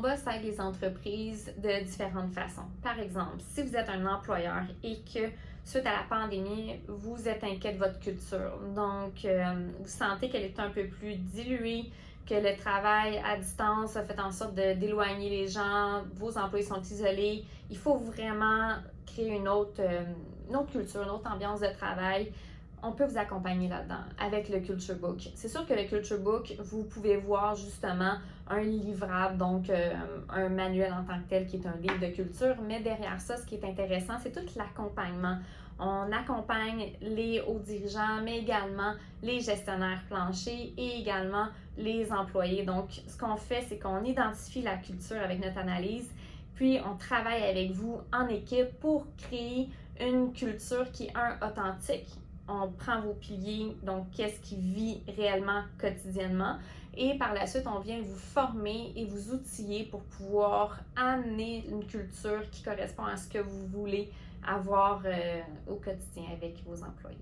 Boss aide les entreprises de différentes façons. Par exemple, si vous êtes un employeur et que suite à la pandémie, vous êtes inquiet de votre culture, donc euh, vous sentez qu'elle est un peu plus diluée, que le travail à distance a fait en sorte d'éloigner les gens, vos employés sont isolés, il faut vraiment créer une autre, euh, une autre culture, une autre ambiance de travail on peut vous accompagner là-dedans avec le Culture Book. C'est sûr que le Culture Book, vous pouvez voir justement un livrable, donc euh, un manuel en tant que tel qui est un livre de culture, mais derrière ça, ce qui est intéressant, c'est tout l'accompagnement. On accompagne les hauts dirigeants, mais également les gestionnaires planchers et également les employés. Donc, ce qu'on fait, c'est qu'on identifie la culture avec notre analyse, puis on travaille avec vous en équipe pour créer une culture qui est un authentique, on prend vos piliers, donc qu'est-ce qui vit réellement quotidiennement. Et par la suite, on vient vous former et vous outiller pour pouvoir amener une culture qui correspond à ce que vous voulez avoir euh, au quotidien avec vos employés.